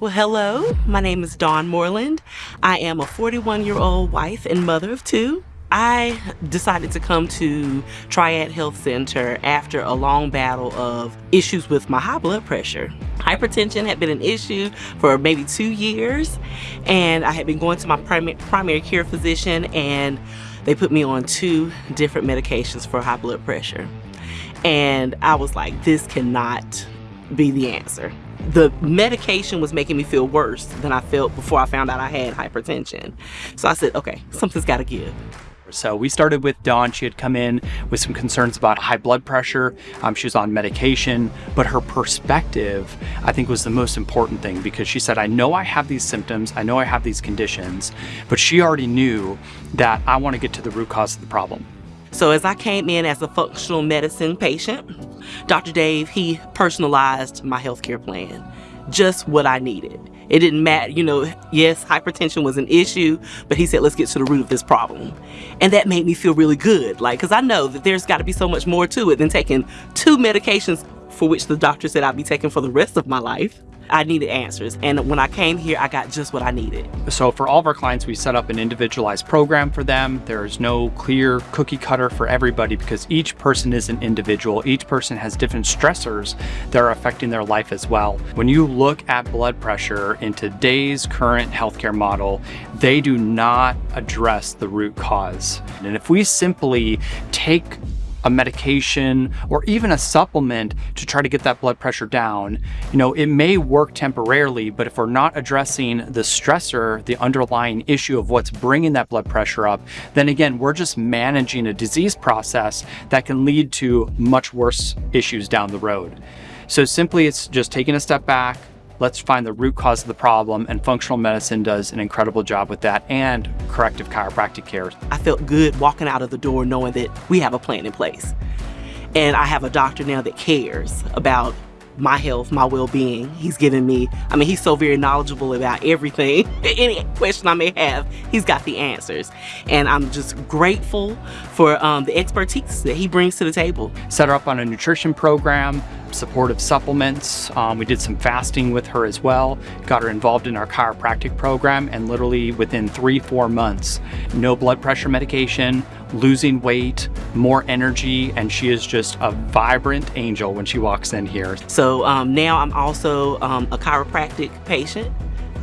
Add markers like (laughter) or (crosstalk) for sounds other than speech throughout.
Well, hello. My name is Dawn Moreland. I am a 41 year old wife and mother of two. I decided to come to Triad Health Center after a long battle of issues with my high blood pressure. Hypertension had been an issue for maybe two years, and I had been going to my primary, primary care physician, and they put me on two different medications for high blood pressure. And I was like, this cannot be the answer the medication was making me feel worse than I felt before I found out I had hypertension. So I said, okay, something's got to give. So we started with Dawn. She had come in with some concerns about high blood pressure. Um, she was on medication, but her perspective, I think, was the most important thing because she said, I know I have these symptoms, I know I have these conditions, but she already knew that I want to get to the root cause of the problem. So as I came in as a functional medicine patient, Dr. Dave, he personalized my healthcare plan, just what I needed. It didn't matter, you know, yes, hypertension was an issue, but he said, let's get to the root of this problem. And that made me feel really good, like, because I know that there's got to be so much more to it than taking two medications for which the doctor said I'd be taking for the rest of my life. I needed answers. And when I came here, I got just what I needed. So for all of our clients, we set up an individualized program for them. There's no clear cookie cutter for everybody because each person is an individual. Each person has different stressors that are affecting their life as well. When you look at blood pressure in today's current healthcare model, they do not address the root cause. And if we simply take a medication or even a supplement to try to get that blood pressure down, you know, it may work temporarily, but if we're not addressing the stressor, the underlying issue of what's bringing that blood pressure up, then again, we're just managing a disease process that can lead to much worse issues down the road. So simply it's just taking a step back, let's find the root cause of the problem and functional medicine does an incredible job with that and corrective chiropractic care. I felt good walking out of the door knowing that we have a plan in place. And I have a doctor now that cares about my health, my well-being. He's given me, I mean, he's so very knowledgeable about everything. (laughs) Any question I may have, he's got the answers. And I'm just grateful for um, the expertise that he brings to the table. Set her up on a nutrition program, supportive supplements. Um, we did some fasting with her as well, got her involved in our chiropractic program, and literally within three, four months, no blood pressure medication, losing weight, more energy, and she is just a vibrant angel when she walks in here. So um, now I'm also um, a chiropractic patient.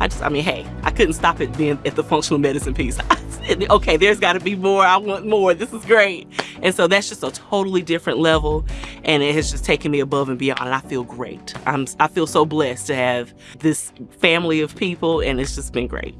I just, I mean, hey, I couldn't stop it being at the functional medicine piece. (laughs) okay, there's got to be more. I want more. This is great. And so that's just a totally different level. And it has just taken me above and beyond. And I feel great. I'm, I feel so blessed to have this family of people. And it's just been great.